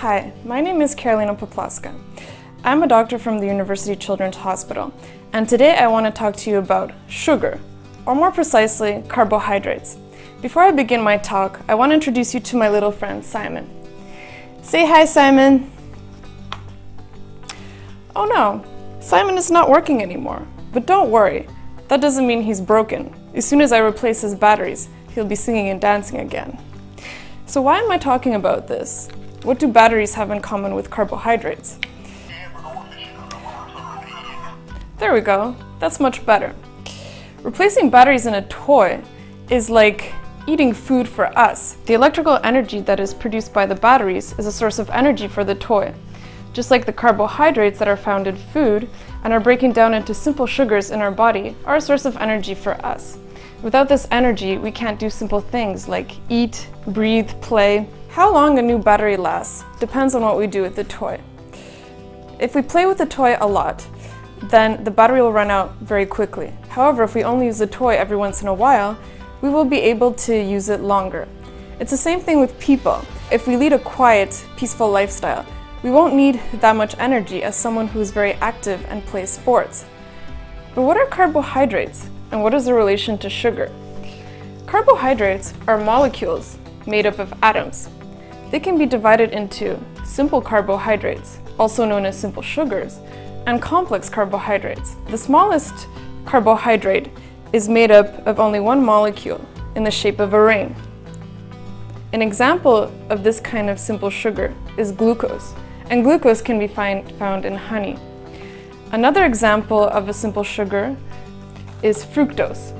Hi, my name is Carolina Poplaska. I'm a doctor from the University Children's Hospital, and today I want to talk to you about sugar, or more precisely, carbohydrates. Before I begin my talk, I want to introduce you to my little friend, Simon. Say hi, Simon. Oh no, Simon is not working anymore. But don't worry, that doesn't mean he's broken. As soon as I replace his batteries, he'll be singing and dancing again. So why am I talking about this? What do batteries have in common with carbohydrates? There we go, that's much better. Replacing batteries in a toy is like eating food for us. The electrical energy that is produced by the batteries is a source of energy for the toy. Just like the carbohydrates that are found in food and are breaking down into simple sugars in our body are a source of energy for us. Without this energy, we can't do simple things like eat, breathe, play. How long a new battery lasts depends on what we do with the toy. If we play with the toy a lot, then the battery will run out very quickly. However, if we only use the toy every once in a while, we will be able to use it longer. It's the same thing with people. If we lead a quiet, peaceful lifestyle, we won't need that much energy as someone who is very active and plays sports. But what are carbohydrates? And what is the relation to sugar? Carbohydrates are molecules made up of atoms. They can be divided into simple carbohydrates, also known as simple sugars, and complex carbohydrates. The smallest carbohydrate is made up of only one molecule in the shape of a ring. An example of this kind of simple sugar is glucose, and glucose can be find, found in honey. Another example of a simple sugar is fructose,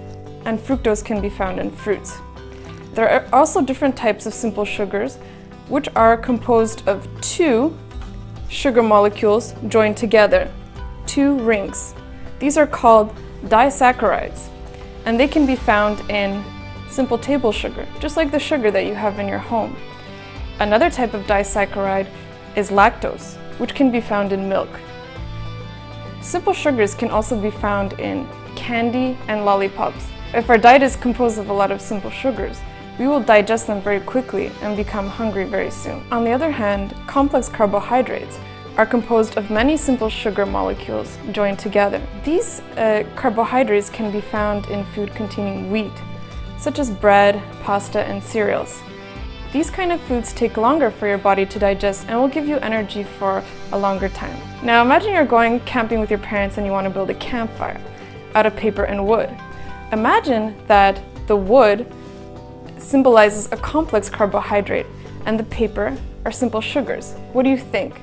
and fructose can be found in fruits. There are also different types of simple sugars, which are composed of two sugar molecules joined together, two rings. These are called disaccharides, and they can be found in simple table sugar, just like the sugar that you have in your home. Another type of disaccharide is lactose, which can be found in milk. Simple sugars can also be found in candy, and lollipops. If our diet is composed of a lot of simple sugars, we will digest them very quickly and become hungry very soon. On the other hand, complex carbohydrates are composed of many simple sugar molecules joined together. These uh, carbohydrates can be found in food containing wheat, such as bread, pasta, and cereals. These kind of foods take longer for your body to digest and will give you energy for a longer time. Now imagine you're going camping with your parents and you want to build a campfire out of paper and wood. Imagine that the wood symbolizes a complex carbohydrate and the paper are simple sugars. What do you think?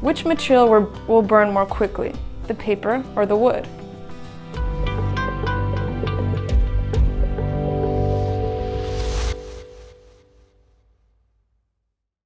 Which material will burn more quickly, the paper or the wood?